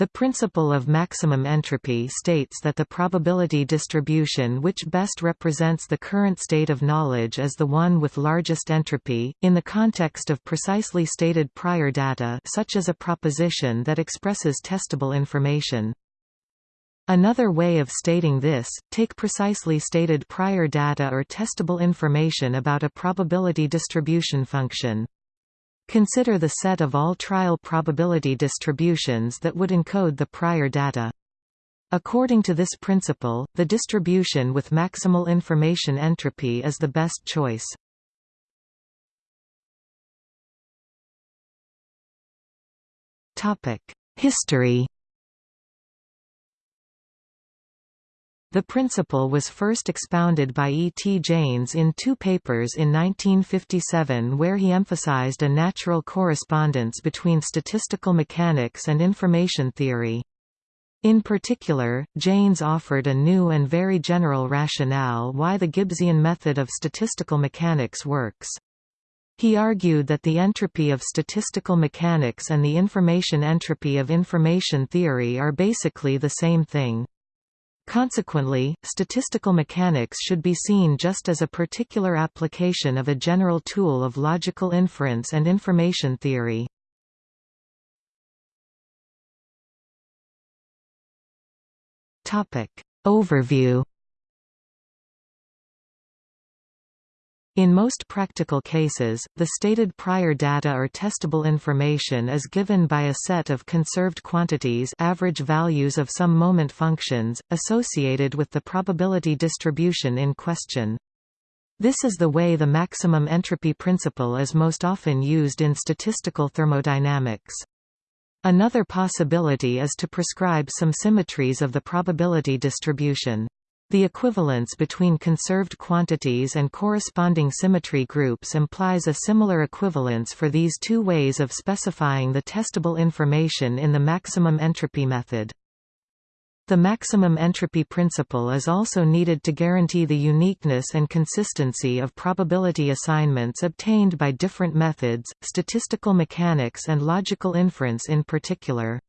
The principle of maximum entropy states that the probability distribution which best represents the current state of knowledge is the one with largest entropy, in the context of precisely stated prior data such as a proposition that expresses testable information. Another way of stating this, take precisely stated prior data or testable information about a probability distribution function. Consider the set of all trial probability distributions that would encode the prior data. According to this principle, the distribution with maximal information entropy is the best choice. History The principle was first expounded by E. T. Jaynes in two papers in 1957 where he emphasized a natural correspondence between statistical mechanics and information theory. In particular, Jaynes offered a new and very general rationale why the Gibbsian method of statistical mechanics works. He argued that the entropy of statistical mechanics and the information entropy of information theory are basically the same thing. Consequently, statistical mechanics should be seen just as a particular application of a general tool of logical inference and information theory. Overview In most practical cases, the stated prior data or testable information is given by a set of conserved quantities average values of some moment functions, associated with the probability distribution in question. This is the way the maximum entropy principle is most often used in statistical thermodynamics. Another possibility is to prescribe some symmetries of the probability distribution. The equivalence between conserved quantities and corresponding symmetry groups implies a similar equivalence for these two ways of specifying the testable information in the maximum entropy method. The maximum entropy principle is also needed to guarantee the uniqueness and consistency of probability assignments obtained by different methods, statistical mechanics and logical inference in particular.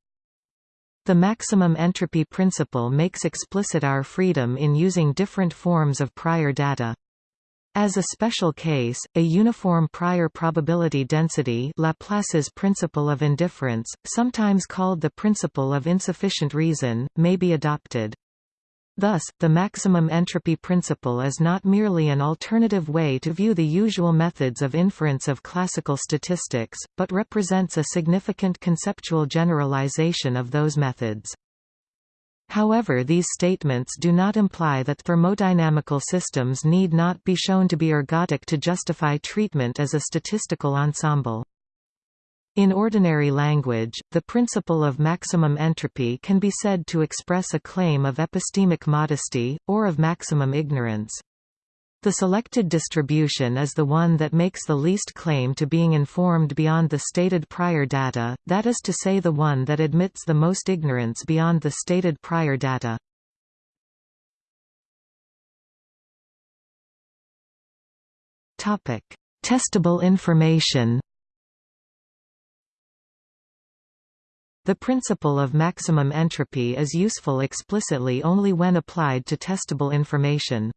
The maximum entropy principle makes explicit our freedom in using different forms of prior data. As a special case, a uniform prior probability density Laplace's principle of indifference, sometimes called the principle of insufficient reason, may be adopted. Thus, the maximum entropy principle is not merely an alternative way to view the usual methods of inference of classical statistics, but represents a significant conceptual generalization of those methods. However these statements do not imply that thermodynamical systems need not be shown to be ergodic to justify treatment as a statistical ensemble. In ordinary language, the principle of maximum entropy can be said to express a claim of epistemic modesty, or of maximum ignorance. The selected distribution is the one that makes the least claim to being informed beyond the stated prior data, that is to say the one that admits the most ignorance beyond the stated prior data. Testable information The principle of maximum entropy is useful explicitly only when applied to testable information.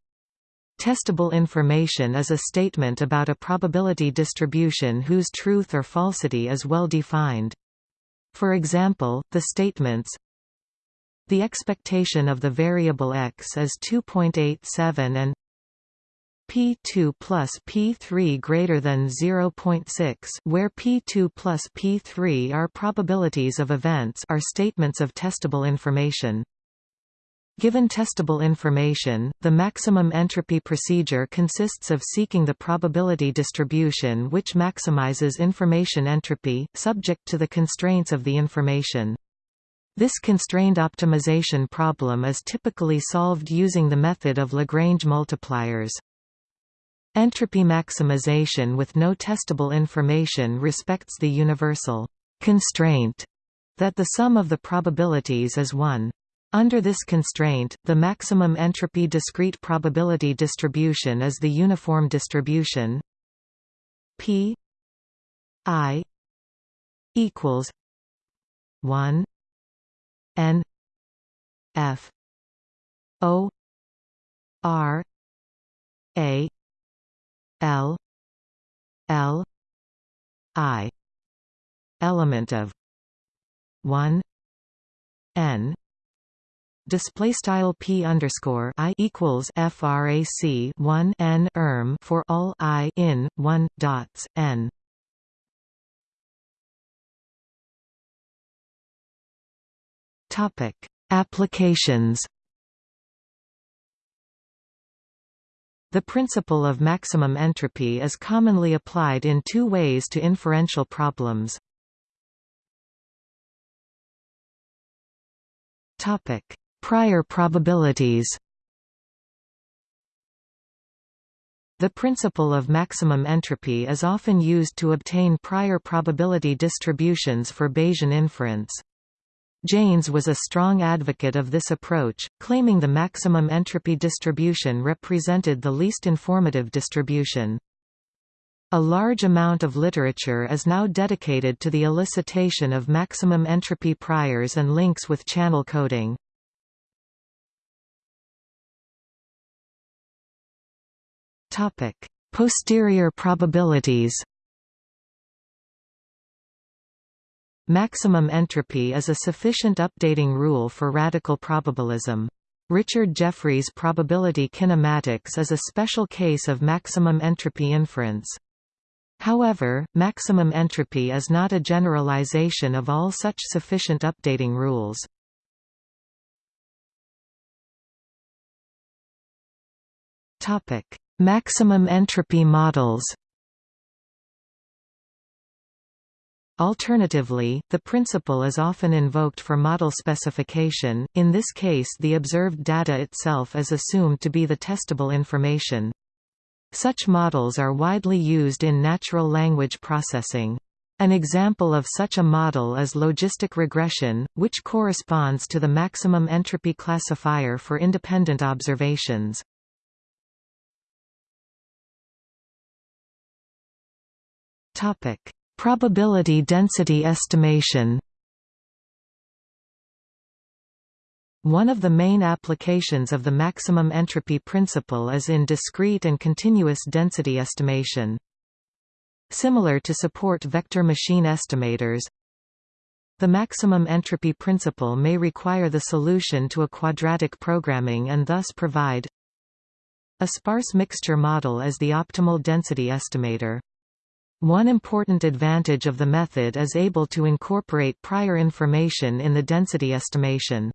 Testable information is a statement about a probability distribution whose truth or falsity is well defined. For example, the statements The expectation of the variable x is 2.87 and P2 plus P3 greater than 0.6 where P2 plus P3 are probabilities of events are statements of testable information. Given testable information, the maximum entropy procedure consists of seeking the probability distribution which maximizes information entropy, subject to the constraints of the information. This constrained optimization problem is typically solved using the method of Lagrange multipliers. Entropy maximization with no testable information respects the universal constraint that the sum of the probabilities is 1. Under this constraint, the maximum entropy discrete probability distribution is the uniform distribution p i equals 1 n f o r a l l i element of 1 n display style p underscore i equals frac 1 n erm for all i in 1 dots n. Topic applications The principle of maximum entropy is commonly applied in two ways to inferential problems. Topic: Prior probabilities. The principle of maximum entropy is often used to obtain prior probability distributions for Bayesian inference. Jaynes was a strong advocate of this approach, claiming the maximum entropy distribution represented the least informative distribution. A large amount of literature is now dedicated to the elicitation of maximum entropy priors and links with channel coding. Posterior probabilities Maximum entropy is a sufficient updating rule for radical probabilism. Richard Jeffrey's probability kinematics is a special case of maximum entropy inference. However, maximum entropy is not a generalization of all such sufficient updating rules. Maximum entropy models Alternatively, the principle is often invoked for model specification, in this case the observed data itself is assumed to be the testable information. Such models are widely used in natural language processing. An example of such a model is logistic regression, which corresponds to the maximum entropy classifier for independent observations. Topic: Probability density estimation One of the main applications of the maximum entropy principle is in discrete and continuous density estimation. Similar to support vector machine estimators, the maximum entropy principle may require the solution to a quadratic programming and thus provide a sparse mixture model as the optimal density estimator. One important advantage of the method is able to incorporate prior information in the density estimation.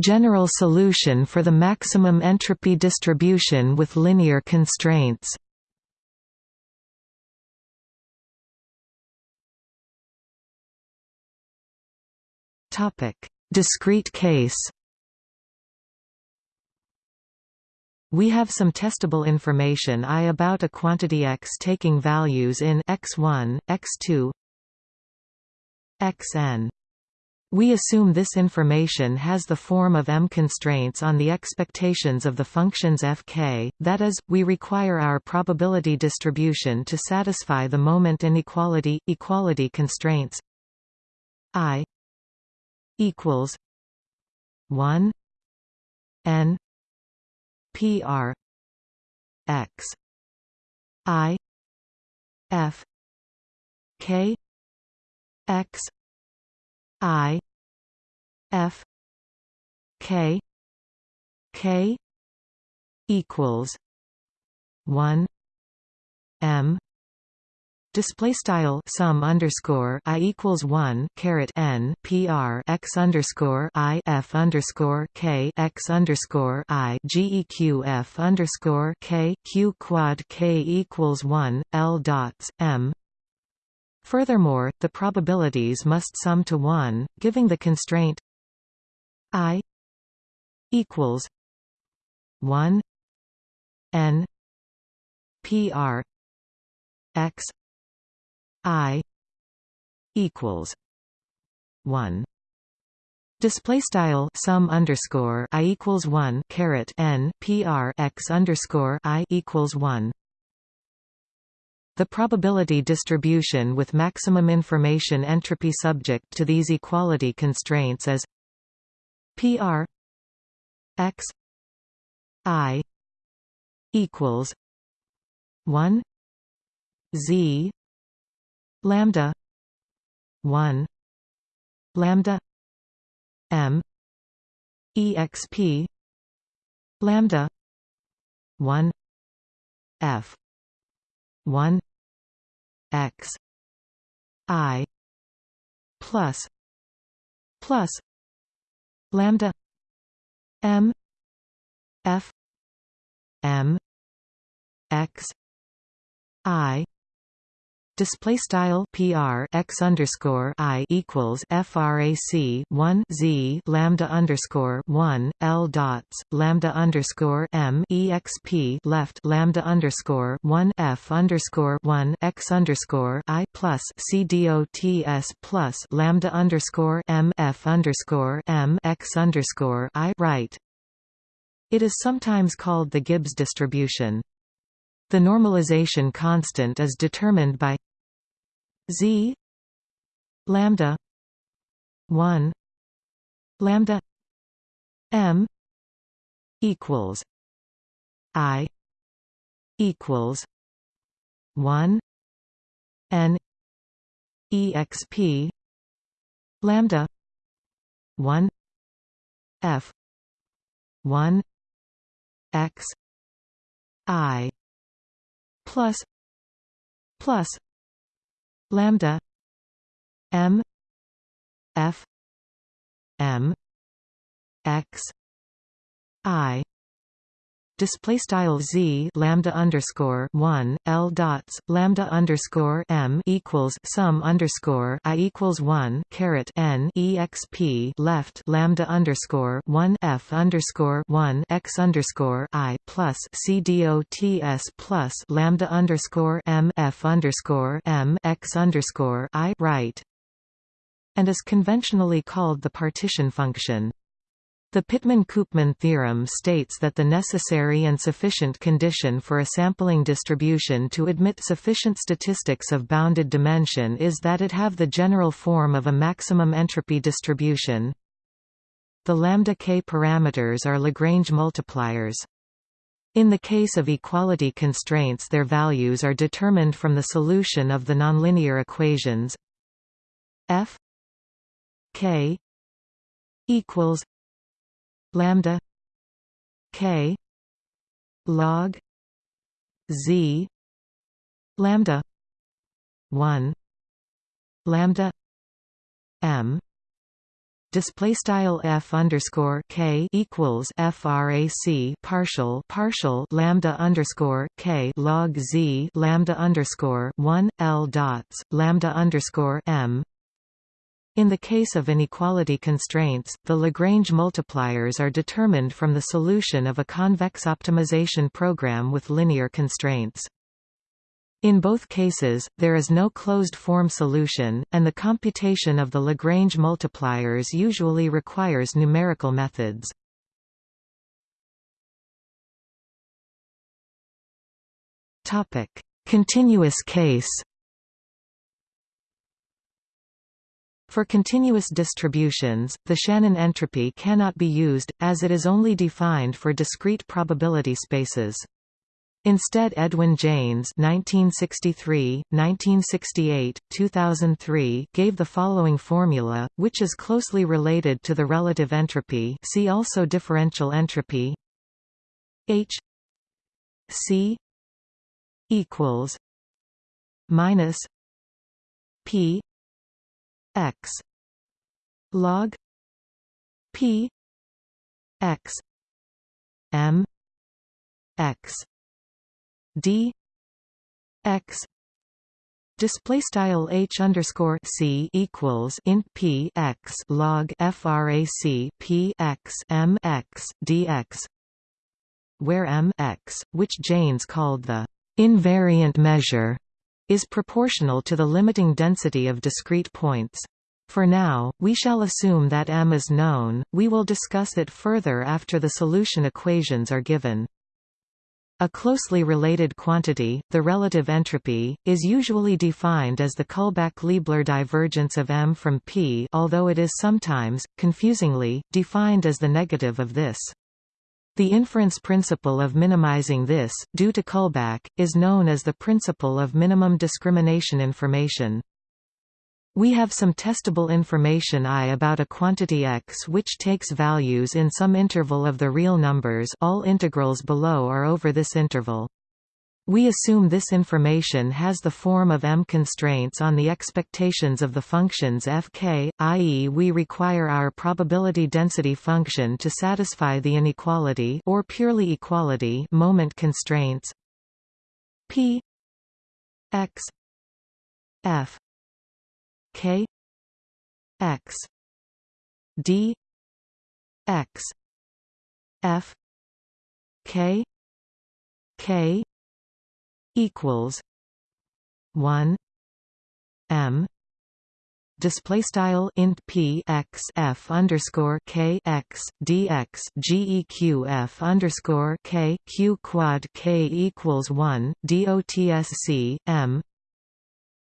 General solution for the maximum entropy distribution with linear constraints. Discrete case We have some testable information I about a quantity x taking values in x1, x2, xn. We assume this information has the form of m constraints on the expectations of the functions fk, that is, we require our probability distribution to satisfy the moment inequality equality constraints i equals 1 n P R X I F K X I F K K equals one M Display style sum underscore i equals one caret n pr x underscore i f underscore k x underscore i geq f underscore k q quad k equals one l dots m. Furthermore, the probabilities must sum to one, giving the constraint i equals one n pr x I equals one Display style sum underscore i equals one caret n pr x underscore i equals one. the probability distribution with maximum information entropy subject to these equality constraints is PR x i equals 1 z lambda 1 lambda m exp lambda 1 f 1 x i plus plus lambda m f m x i display style PR x underscore I equals frac 1 Z lambda underscore 1 L dots lambda underscore M exp left lambda underscore 1 F underscore 1 X underscore I plus C dots plus lambda underscore M F underscore M X underscore I right it is sometimes called the Gibbs distribution. The normalization constant is determined by z lambda 1 lambda m equals i equals 1 n exp lambda 1 f 1 x i plus plus lambda m f m x i display style z lambda underscore one l dots lambda underscore m equals sum underscore i equals one caret n exp left lambda underscore one f underscore one x underscore i plus c dots plus lambda underscore m f underscore m x underscore i right and is conventionally called the partition function. The Pitman-Koopman theorem states that the necessary and sufficient condition for a sampling distribution to admit sufficient statistics of bounded dimension is that it have the general form of a maximum entropy distribution. The lambda k parameters are Lagrange multipliers. In the case of equality constraints their values are determined from the solution of the nonlinear equations f k equals lambda k log z lambda 1 lambda m display style f underscore k equals frac partial partial lambda underscore k log z lambda underscore 1 l dots lambda underscore m in the case of inequality constraints, the Lagrange multipliers are determined from the solution of a convex optimization program with linear constraints. In both cases, there is no closed-form solution, and the computation of the Lagrange multipliers usually requires numerical methods. Continuous case For continuous distributions, the Shannon entropy cannot be used, as it is only defined for discrete probability spaces. Instead Edwin Jaynes 1963, 1968, 2003 gave the following formula, which is closely related to the relative entropy see also differential entropy H C equals minus P x. Log p x m x d x. Display style h underscore c equals int p x log frac p x m x dx, where m x, which Jaynes called the invariant measure, is proportional to the limiting density of discrete points. For now, we shall assume that M is known, we will discuss it further after the solution equations are given. A closely related quantity, the relative entropy, is usually defined as the Kullback-Leibler divergence of M from P although it is sometimes, confusingly, defined as the negative of this. The inference principle of minimizing this, due to Kullback, is known as the principle of minimum discrimination information. We have some testable information I about a quantity x which takes values in some interval of the real numbers all integrals below are over this interval. We assume this information has the form of m constraints on the expectations of the functions fk, i.e. we require our probability density function to satisfy the inequality or purely equality moment constraints p x f k x d x f k k equals 1 m display style int p x f underscore k x dx geq underscore k q quad k equals 1 dotsc m.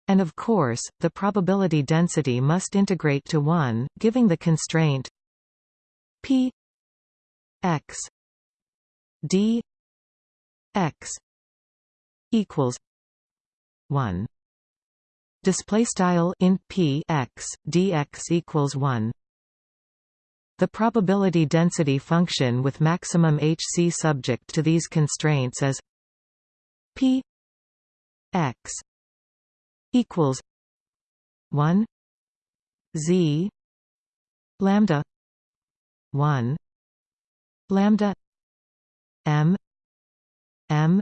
And of course, the probability density must integrate to 1, giving the constraint p x d x equals 1 display style int p x dx equals 1 the probability density function with maximum hc subject to these constraints is p x equals 1 z lambda 1 lambda m m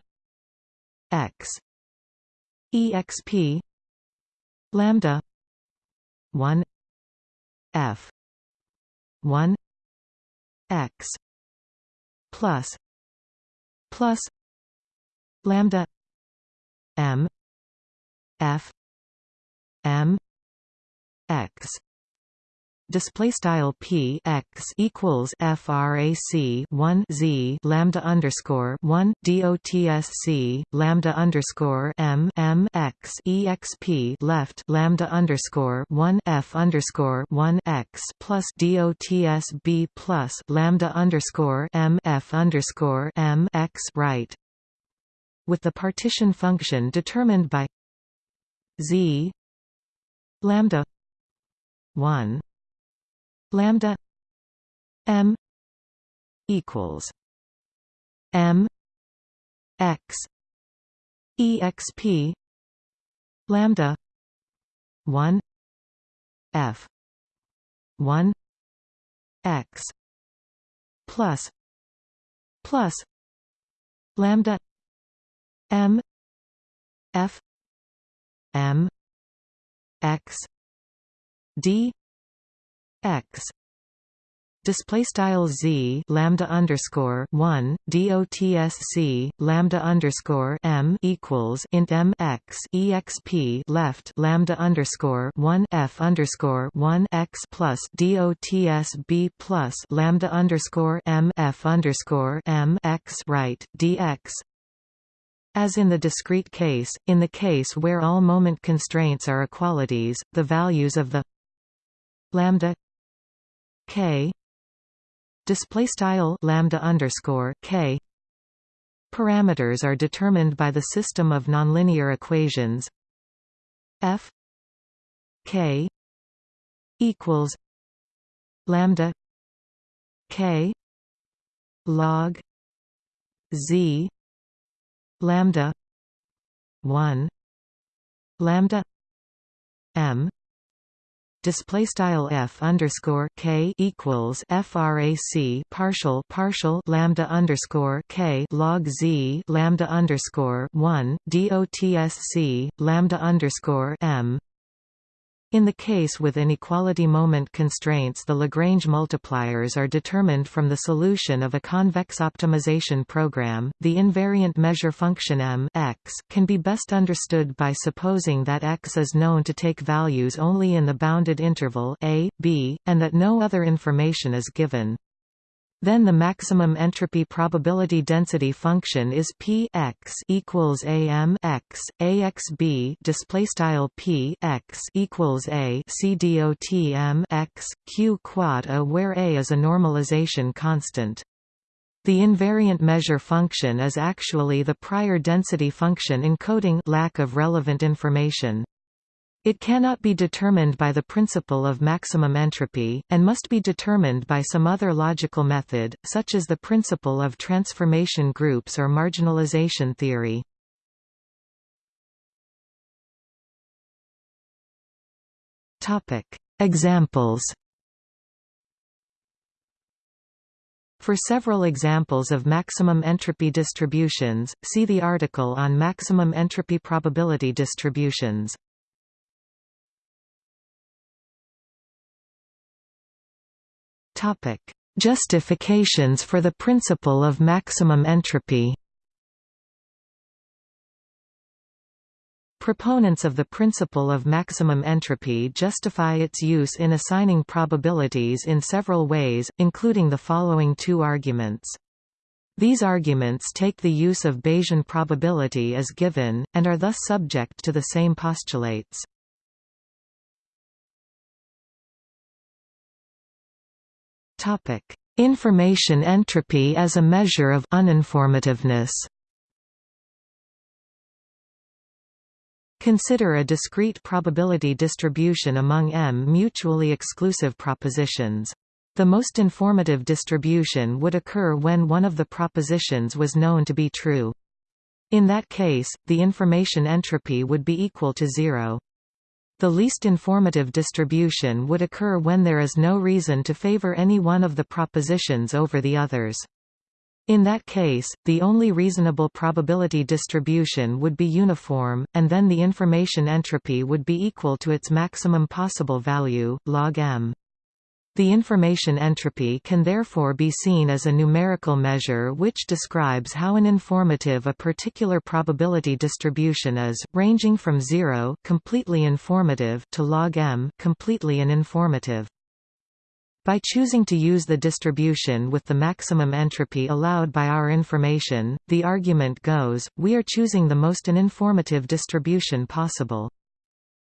x. Exp lambda. 1 f. 1 x. Plus. Plus. Lambda. M. F. M. X display style p x equals frac 1 z lambda underscore 1 dotsc lambda underscore m m x exp left lambda underscore 1 f underscore 1 x plus dots b plus lambda underscore m f underscore m x right. With the partition function determined by z lambda 1 lambda m equals m x exp lambda 1 f 1 x plus plus lambda m f m x d x. Display style z lambda underscore 1 dotsc lambda underscore m equals int m x exp left lambda underscore 1 f underscore 1 x plus dots b plus lambda underscore m f underscore m x right dx as in the discrete case, in the case where all moment constraints are equalities, the values of the lambda k. Display style lambda underscore k. Parameters are determined by the system of nonlinear equations. F. K. Equals lambda k. Log z. Lambda 1 lambda m display style f underscore k equals frac partial partial lambda underscore k log z lambda underscore 1 dot dotsc lambda underscore m in the case with inequality moment constraints the Lagrange multipliers are determined from the solution of a convex optimization program. The invariant measure function m x can be best understood by supposing that x is known to take values only in the bounded interval a, b, and that no other information is given. Then the maximum entropy probability density function is p x equals am x axb display style p x equals a c dot m x q quad a where a is a normalization constant. The invariant measure function is actually the prior density function encoding lack of relevant information. It cannot be determined by the principle of maximum entropy, and must be determined by some other logical method, such as the principle of transformation groups or marginalization theory. Examples For several examples of maximum entropy distributions, see the article on maximum entropy probability distributions. Topic: Justifications for the principle of maximum entropy. Proponents of the principle of maximum entropy justify its use in assigning probabilities in several ways, including the following two arguments. These arguments take the use of Bayesian probability as given, and are thus subject to the same postulates. Information entropy as a measure of uninformativeness Consider a discrete probability distribution among m mutually exclusive propositions. The most informative distribution would occur when one of the propositions was known to be true. In that case, the information entropy would be equal to zero. The least informative distribution would occur when there is no reason to favor any one of the propositions over the others. In that case, the only reasonable probability distribution would be uniform, and then the information entropy would be equal to its maximum possible value, log m. The information entropy can therefore be seen as a numerical measure which describes how informative a particular probability distribution is, ranging from 0 completely informative to log m completely uninformative. By choosing to use the distribution with the maximum entropy allowed by our information, the argument goes, we are choosing the most uninformative distribution possible.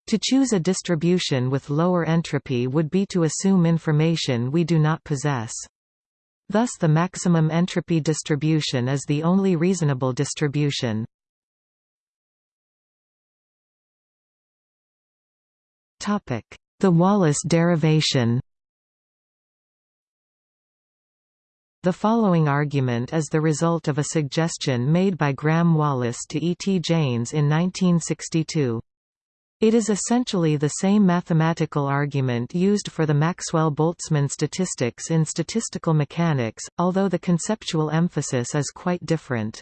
To choose a distribution with lower entropy would be to assume information we do not possess. Thus the maximum entropy distribution is the only reasonable distribution. The Wallis derivation The following argument is the result of a suggestion made by Graham Wallis to E. T. Jaynes in 1962. It is essentially the same mathematical argument used for the Maxwell-Boltzmann statistics in statistical mechanics, although the conceptual emphasis is quite different.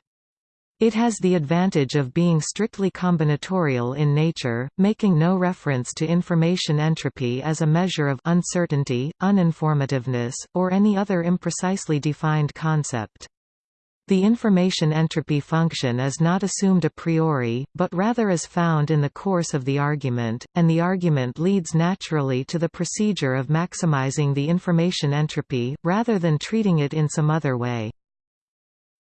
It has the advantage of being strictly combinatorial in nature, making no reference to information entropy as a measure of uncertainty, uninformativeness, or any other imprecisely defined concept. The information entropy function is not assumed a priori, but rather is found in the course of the argument, and the argument leads naturally to the procedure of maximizing the information entropy, rather than treating it in some other way.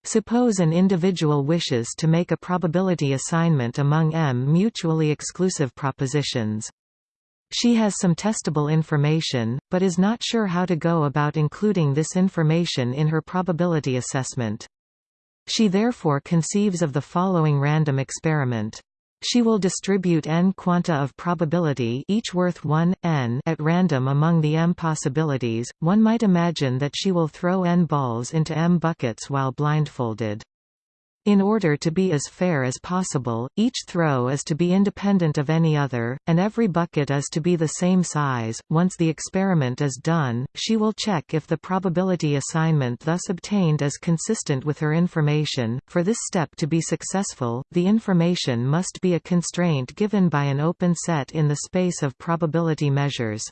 Suppose an individual wishes to make a probability assignment among m mutually exclusive propositions. She has some testable information, but is not sure how to go about including this information in her probability assessment. She therefore conceives of the following random experiment. She will distribute n quanta of probability each worth 1, n at random among the m possibilities. One might imagine that she will throw n balls into m buckets while blindfolded. In order to be as fair as possible, each throw is to be independent of any other, and every bucket is to be the same size. Once the experiment is done, she will check if the probability assignment thus obtained is consistent with her information. For this step to be successful, the information must be a constraint given by an open set in the space of probability measures.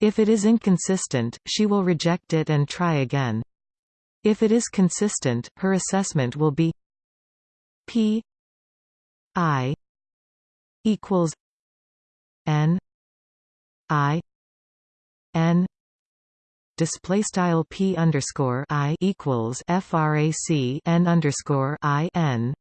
If it is inconsistent, she will reject it and try again. If it is consistent, her assessment will be P I equals N I N display style p underscore i equals frac n underscore i n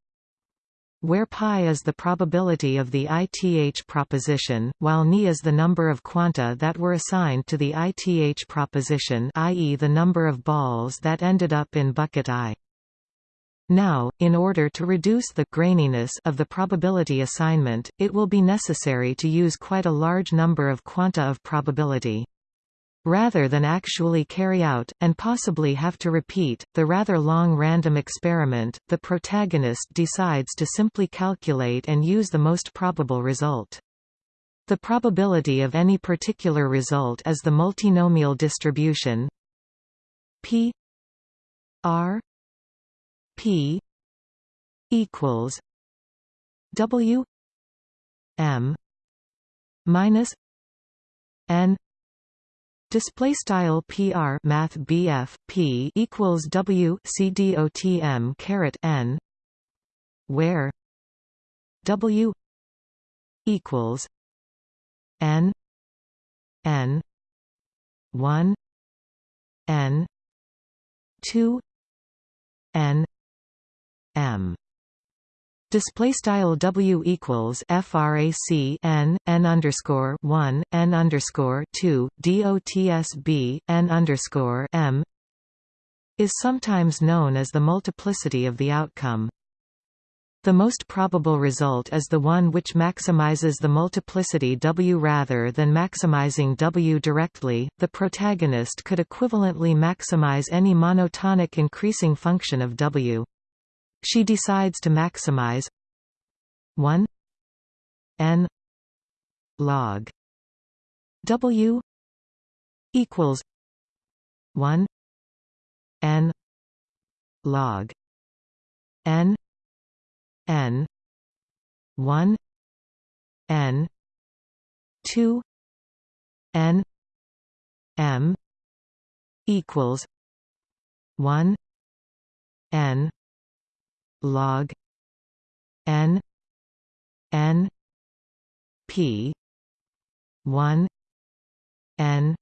where pi is the probability of the ith proposition, while ni is the number of quanta that were assigned to the ith proposition i.e. the number of balls that ended up in bucket i. Now, in order to reduce the graininess of the probability assignment, it will be necessary to use quite a large number of quanta of probability. Rather than actually carry out, and possibly have to repeat, the rather long random experiment, the protagonist decides to simply calculate and use the most probable result. The probability of any particular result is the multinomial distribution p r p equals w m minus n Display style PR Math BF P equals W C D O T M caret N where W equals N N one N two N M Display style W equals frac n n underscore one n underscore two dotsb n underscore m is sometimes known as the multiplicity of the outcome. The most probable result is the one which maximizes the multiplicity W rather than maximizing W directly. The protagonist could equivalently maximize any monotonic increasing function of W. She decides to maximize 1 n log w equals 1 n log n n 1 n 2 n m equals 1 n log n n p 1 n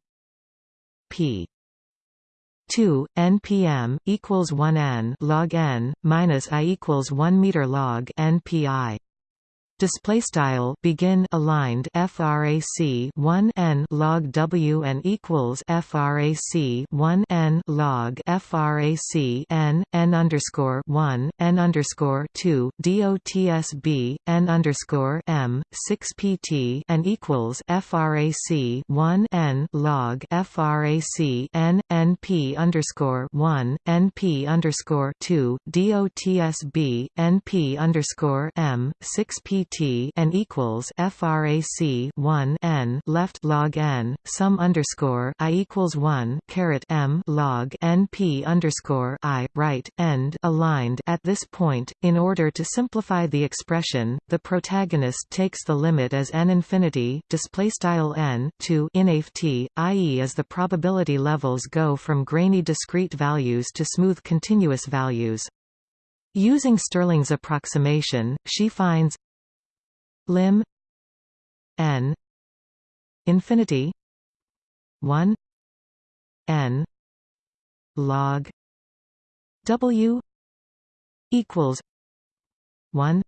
p. 2 npm equals 1 n log n minus i equals 1 meter log npi display style begin aligned frac 1 n log w and equals frac 1 n log frac n n underscore 1 n underscore 2 dotsb n underscore m 6 pt and equals frac 1 n log frac n np underscore 1 np underscore 2 dotsb np underscore m 6 pt T and equals frac 1 n left log n sum underscore i equals 1 caret m log n p underscore i right end aligned at this point. In order to simplify the expression, the protagonist takes the limit as n infinity display style n to inf t, i.e. as the probability levels go from grainy discrete values to smooth continuous values. Using Stirling's approximation, she finds lim n infinity 1 n log w equals 1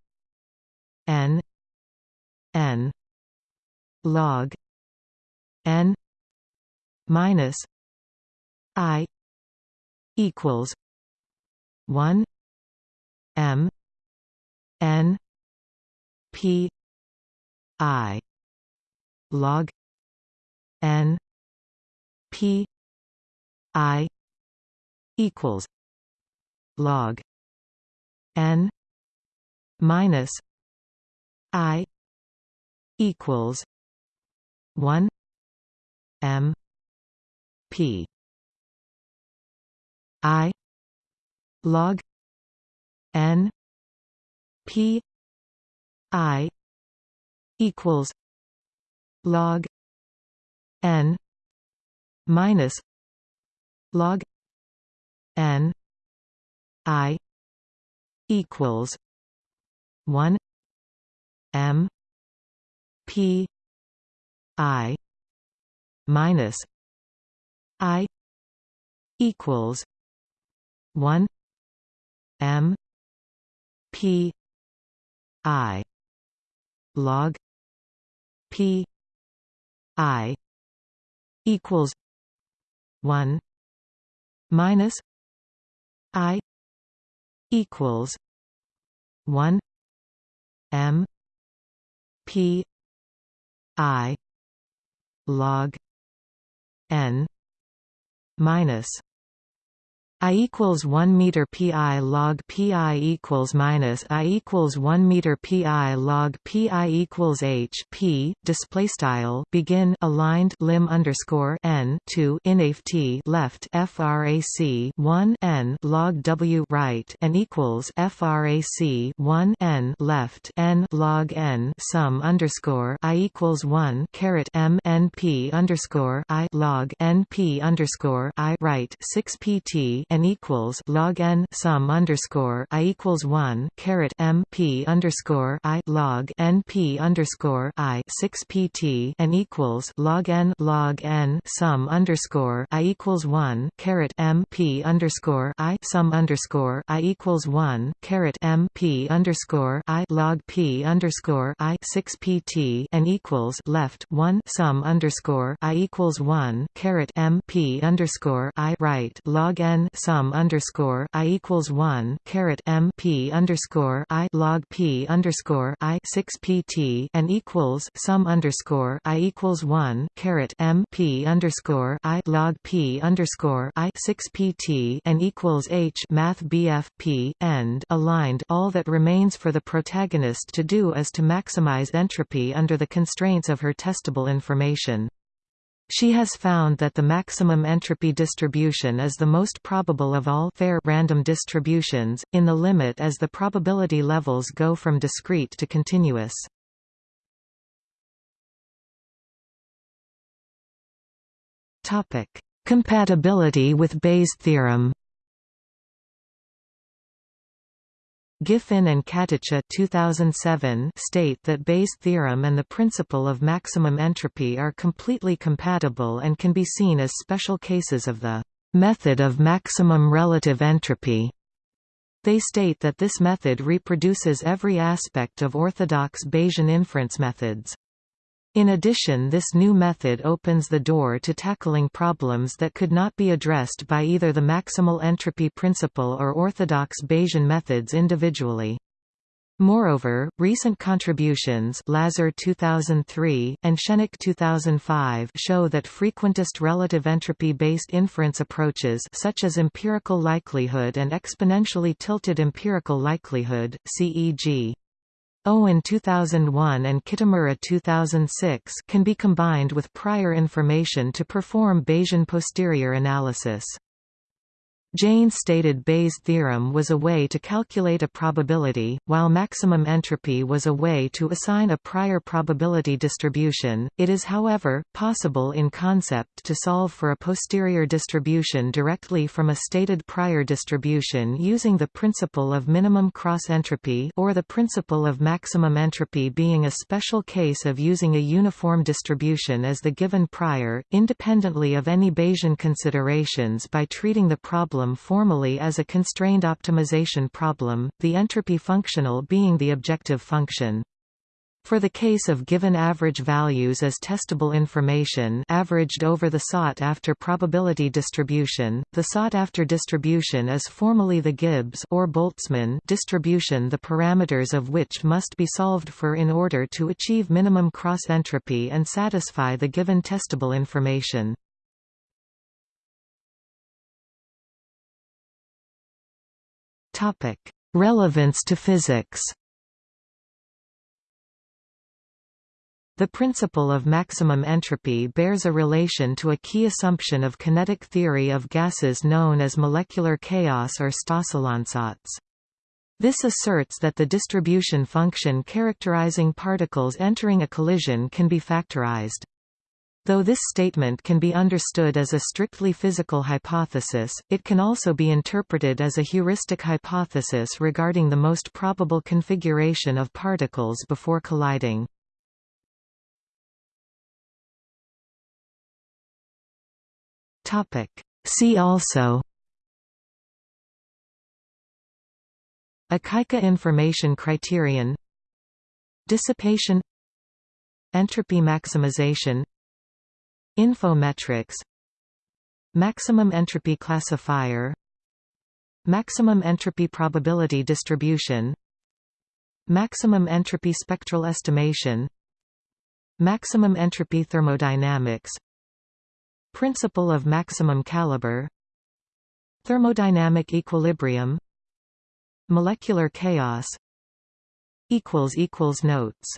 n n log n minus i equals 1 m n p I. log N. P. I. equals log N minus I equals one M P. I log N P I equals log n minus log n i equals 1 m p i minus i equals 1 m p i log p i equals 1 minus i equals 1 m p i log n minus I equals 1 meter pi log pi equals minus I equals 1 meter pi log pi equals h p display style begin aligned lim underscore n 2 inaf t left frac 1 n log w right and equals frac 1 n left n log n sum underscore I equals 1 caret m n p underscore I log n p underscore I right 6 pt n equals log n sum underscore i equals one caret m p underscore i log n p underscore i six pt n equals log n log n sum underscore i equals one caret m p underscore i sum underscore i equals one caret m p underscore i log p underscore i six pt n equals left one sum underscore i equals one caret m p underscore i right log n sum underscore I equals one caret M P underscore I log P underscore I six PT and equals sum underscore I equals one caret M P underscore I log P underscore I six PT and equals H Math BF P end aligned all that remains for the protagonist to do is to maximize entropy under the constraints of her testable information. She has found that the maximum entropy distribution is the most probable of all fair random distributions, in the limit as the probability levels go from discrete to continuous. Compatibility with Bayes theorem Giffin and Caticha 2007 state that Bayes' theorem and the principle of maximum entropy are completely compatible and can be seen as special cases of the method of maximum relative entropy. They state that this method reproduces every aspect of orthodox Bayesian inference methods. In addition this new method opens the door to tackling problems that could not be addressed by either the maximal entropy principle or orthodox Bayesian methods individually. Moreover, recent contributions Lazar 2003, and Schennach 2005 show that frequentist relative entropy-based inference approaches such as empirical likelihood and exponentially tilted empirical likelihood, CEG, Owen 2001 and Kitamura 2006 can be combined with prior information to perform Bayesian posterior analysis. Jaynes stated Bayes' theorem was a way to calculate a probability, while maximum entropy was a way to assign a prior probability distribution. It is however, possible in concept to solve for a posterior distribution directly from a stated prior distribution using the principle of minimum cross entropy or the principle of maximum entropy being a special case of using a uniform distribution as the given prior, independently of any Bayesian considerations by treating the problem problem formally as a constrained optimization problem, the entropy functional being the objective function. For the case of given average values as testable information averaged over the sought-after probability distribution, the sought-after distribution is formally the Gibbs or Boltzmann distribution the parameters of which must be solved for in order to achieve minimum cross-entropy and satisfy the given testable information. Topic: Relevance to physics. The principle of maximum entropy bears a relation to a key assumption of kinetic theory of gases known as molecular chaos or Stosszahlansatz. This asserts that the distribution function characterizing particles entering a collision can be factorized. Though this statement can be understood as a strictly physical hypothesis, it can also be interpreted as a heuristic hypothesis regarding the most probable configuration of particles before colliding. See also Akaike information criterion Dissipation Entropy maximization Infometrics Maximum entropy classifier Maximum entropy probability distribution Maximum entropy spectral estimation Maximum entropy thermodynamics Principle of maximum caliber Thermodynamic equilibrium Molecular chaos Notes